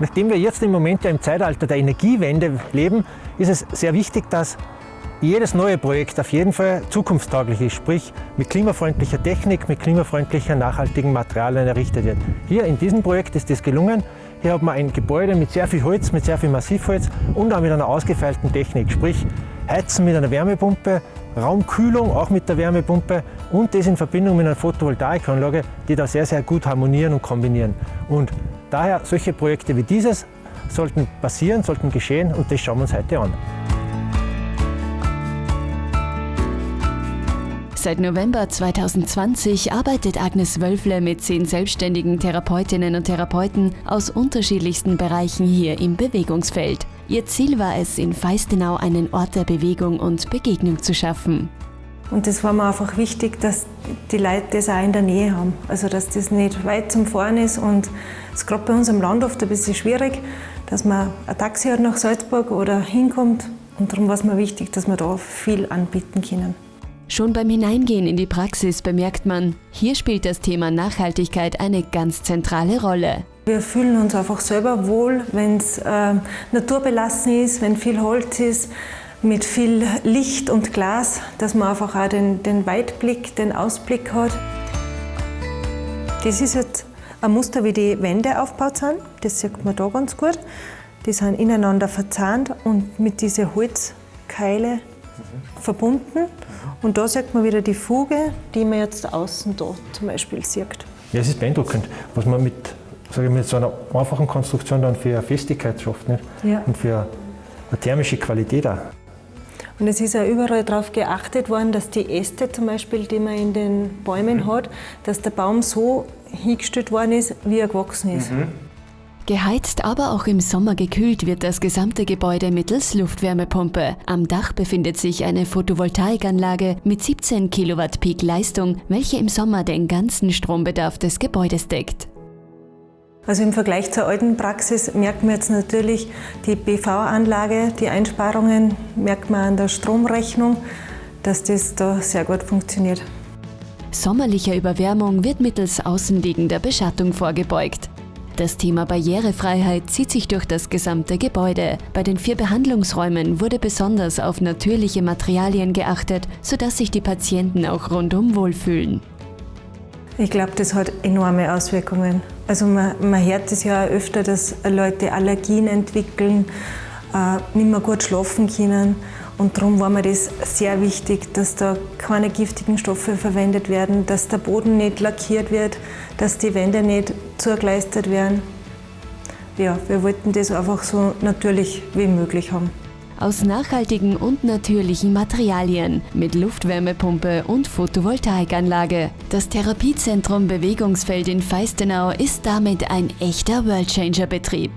Nachdem wir jetzt im Moment ja im Zeitalter der Energiewende leben, ist es sehr wichtig, dass jedes neue Projekt auf jeden Fall zukunftstauglich ist, sprich mit klimafreundlicher Technik, mit klimafreundlicher, nachhaltigen Materialien errichtet wird. Hier in diesem Projekt ist das gelungen. Hier hat man ein Gebäude mit sehr viel Holz, mit sehr viel Massivholz und auch mit einer ausgefeilten Technik, sprich Heizen mit einer Wärmepumpe, Raumkühlung auch mit der Wärmepumpe und das in Verbindung mit einer Photovoltaikanlage, die da sehr, sehr gut harmonieren und kombinieren. Und daher solche Projekte wie dieses sollten passieren, sollten geschehen und das schauen wir uns heute an. Seit November 2020 arbeitet Agnes Wölfle mit zehn selbstständigen Therapeutinnen und Therapeuten aus unterschiedlichsten Bereichen hier im Bewegungsfeld. Ihr Ziel war es, in Feistenau einen Ort der Bewegung und Begegnung zu schaffen. Und das war mir einfach wichtig, dass die Leute das auch in der Nähe haben. Also dass das nicht weit zum Fahren ist und es ist gerade bei uns am Land oft ein bisschen schwierig, dass man ein Taxi hat nach Salzburg oder hinkommt. Und darum war es mir wichtig, dass wir da viel anbieten können. Schon beim Hineingehen in die Praxis bemerkt man, hier spielt das Thema Nachhaltigkeit eine ganz zentrale Rolle. Wir fühlen uns einfach selber wohl, wenn es äh, naturbelassen ist, wenn viel Holz ist, mit viel Licht und Glas, dass man einfach auch den, den Weitblick, den Ausblick hat. Das ist jetzt ein Muster, wie die Wände aufgebaut sind. Das sieht man da ganz gut. Die sind ineinander verzahnt und mit diesen Holzkeile mhm. verbunden. Und da sieht man wieder die Fuge, die man jetzt außen da zum Beispiel sieht. Ja, es ist beeindruckend, was man mit, sage ich, mit so einer einfachen Konstruktion dann für Festigkeit schafft nicht? Ja. und für eine thermische Qualität auch. Und es ist auch überall darauf geachtet worden, dass die Äste zum Beispiel, die man in den Bäumen mhm. hat, dass der Baum so hingestellt worden ist, wie er gewachsen ist. Mhm. Geheizt, aber auch im Sommer gekühlt wird das gesamte Gebäude mittels Luftwärmepumpe. Am Dach befindet sich eine Photovoltaikanlage mit 17 Kilowatt Peak Leistung, welche im Sommer den ganzen Strombedarf des Gebäudes deckt. Also im Vergleich zur alten Praxis merkt man jetzt natürlich die PV-Anlage, die Einsparungen merkt man an der Stromrechnung, dass das da sehr gut funktioniert. Sommerlicher Überwärmung wird mittels außenliegender Beschattung vorgebeugt. Das Thema Barrierefreiheit zieht sich durch das gesamte Gebäude. Bei den vier Behandlungsräumen wurde besonders auf natürliche Materialien geachtet, sodass sich die Patienten auch rundum wohlfühlen. Ich glaube, das hat enorme Auswirkungen. Also man, man hört es ja öfter, dass Leute Allergien entwickeln, äh, nicht mehr gut schlafen können. Und darum war mir das sehr wichtig, dass da keine giftigen Stoffe verwendet werden, dass der Boden nicht lackiert wird, dass die Wände nicht zugeleistet werden. Ja, wir wollten das einfach so natürlich wie möglich haben. Aus nachhaltigen und natürlichen Materialien mit Luftwärmepumpe und Photovoltaikanlage. Das Therapiezentrum Bewegungsfeld in Feistenau ist damit ein echter Worldchanger-Betrieb.